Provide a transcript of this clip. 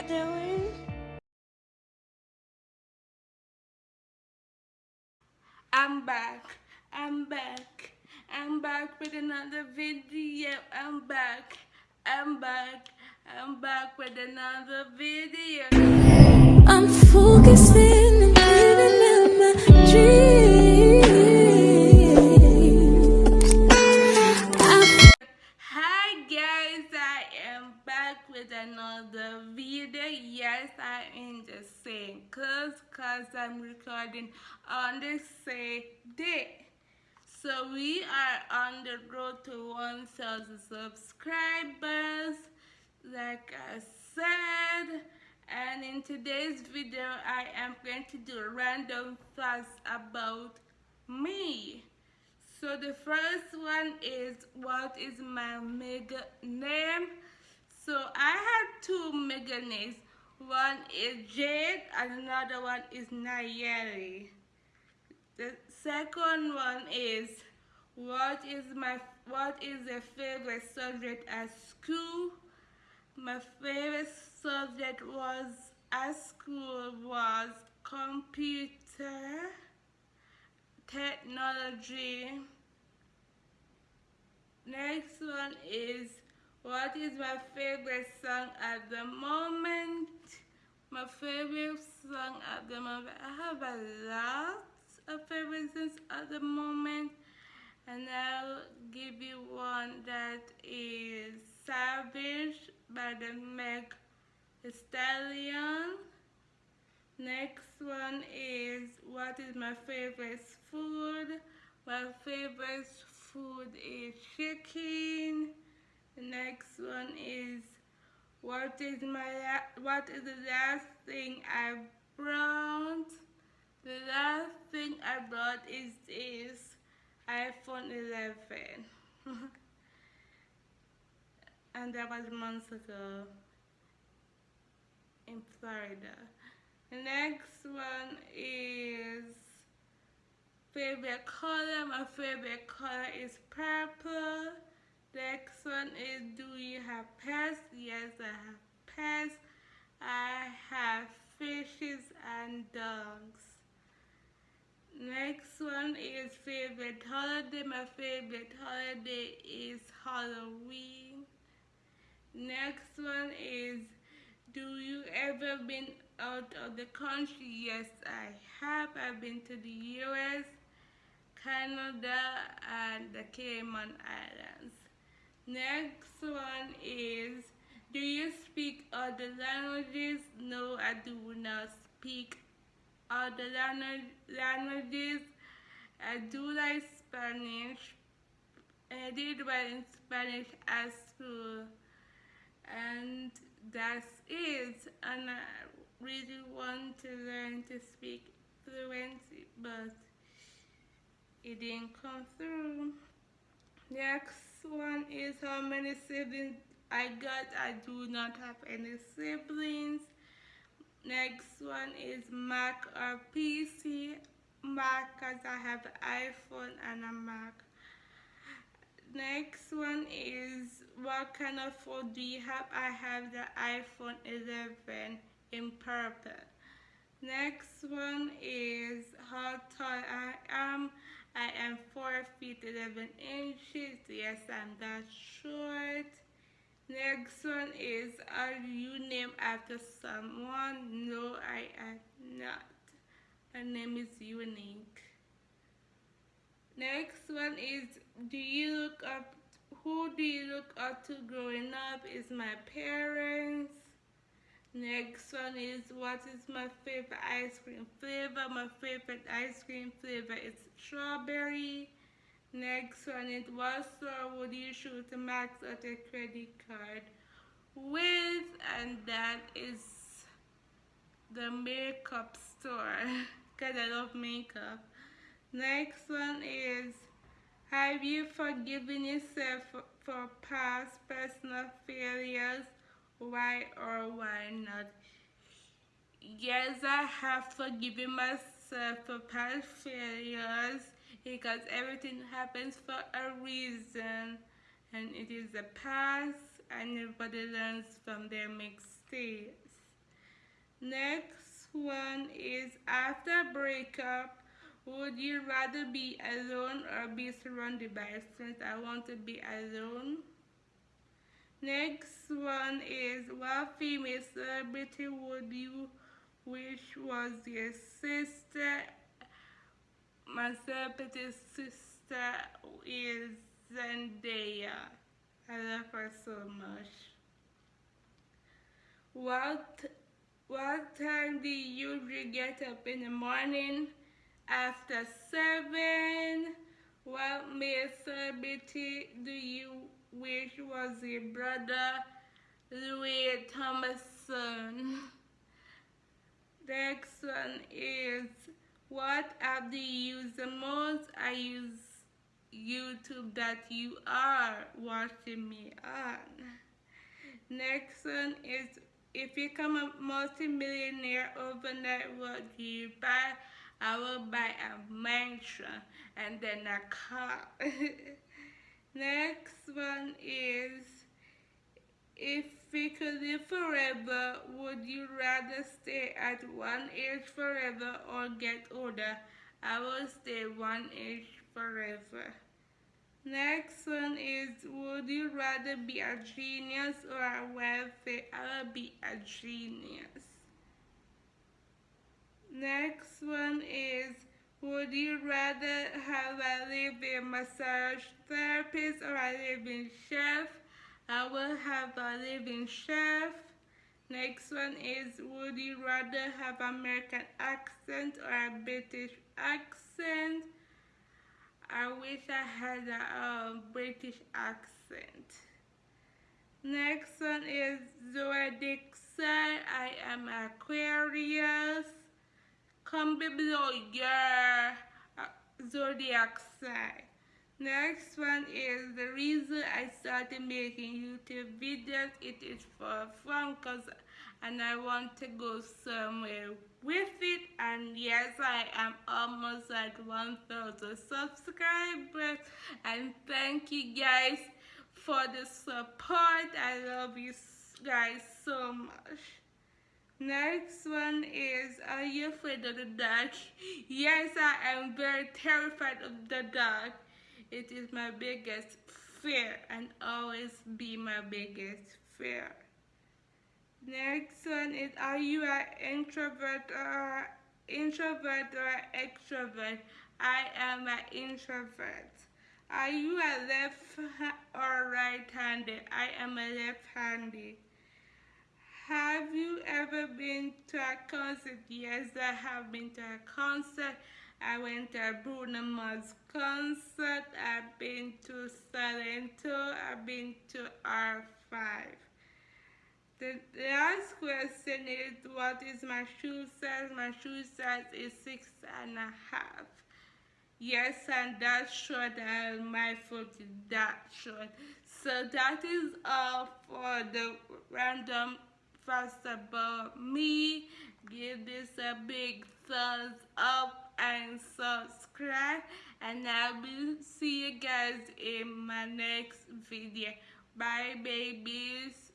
y'all doing? I'm back. I'm back. I'm back with another video. I'm back. I'm back. I'm back with another video. I'm focusing and living out my dreams. With another video. Yes, I am just saying cause cause I'm recording on the same day. So we are on the road to 1000 subscribers, like I said. And in today's video, I am going to do random facts about me. So the first one is what is my mega name? So I have two mega names. One is Jade and another one is Nayeli. The second one is what is my what is your favorite subject at school? My favorite subject was at school was computer technology. Next one is what is my favorite song at the moment? My favorite song at the moment. I have a lot of favorite songs at the moment, and I'll give you one that is Savage by the Meg Stallion. Next one is what is my favorite food? My favorite food is chicken. Next one is what is my what is the last thing I brought? The last thing I brought is this iPhone 11. and that was months ago in Florida. The next one is favorite color. My favorite color is purple. Next one is do you have pets? Yes, I have pets. I have fishes and dogs. Next one is favorite holiday. My favorite holiday is Halloween. Next one is do you ever been out of the country? Yes, I have. I've been to the US, Canada, and the Cayman Islands. Next one is Do you speak other languages? No, I do not speak other languages. I do like Spanish. I did well in Spanish at school and that's it and I really want to learn to speak fluently, but it didn't come through next one is how many siblings I got I do not have any siblings next one is Mac or PC Mac because I have an iPhone and a Mac Next one is what kind of phone do you have? I have the iPhone 11 in purple. Next one is how tall I am. I am 4 feet 11 inches. Yes, I'm that short. Next one is are you named after someone? No, I am not. My name is unique. Next one is do you look up who do you look up to growing up is my parents. Next one is what is my favorite ice cream flavor? My favorite ice cream flavor is strawberry. Next one is what store would you shoot a max out a credit card with? And that is the makeup store because I love makeup. Next one is Have you forgiven yourself for past personal failures? Why or why not? Yes, I have forgiven myself for past failures because everything happens for a reason and it is the past and everybody learns from their mistakes. Next one is after breakup, would you rather be alone or be surrounded by friends? I want to be alone. Next one is what famous celebrity would you wish was your sister? My celebrity sister is Zendaya. I love her so much. What what time do you usually get up in the morning? After seven. What male celebrity do you wish was your brother? Louis Tomlinson. Next one is what app do you use the most? I use YouTube that you are watching me on. Next one is if you become a multimillionaire overnight, what do you buy? I will buy a mansion and then a car. Next one is if we could live forever, would you rather stay at one age forever or get older? I will stay one age forever. Next one is would you rather be a genius or a wealthy? Uh, I will be a genius. Next one is would you rather have a living massage therapist or a living chef? I will have a living chef. Next one is would you rather have American accent or a British accent? I wish I had a um, British accent. Next one is zodiac sign. I am Aquarius. Comment below your uh, zodiac sign. Next one is the reason I started making YouTube videos. It is for fun cause and I want to go somewhere with it and yes I am almost at 1000 subscribers and thank you guys for the support. I love you guys so much. Next one is, are you afraid of the dark? Yes, I am very terrified of the dark. It is my biggest fear and always be my biggest fear. Next one is, are you an introvert or introvert or extrovert? I am an introvert. Are you a left or right-handed? I am a left-handed. Have you ever been to a concert? Yes, I have been to a concert. I went to Bruno Mars concert. I've been to Salento. I've been to R5. The last question is what is my shoe size? My shoe size is six and a half. Yes, and that's short and uh, my foot is that short. So that is all for the random First about me. Give this a big thumbs up and subscribe. And I will see you guys in my next video. Bye, babies.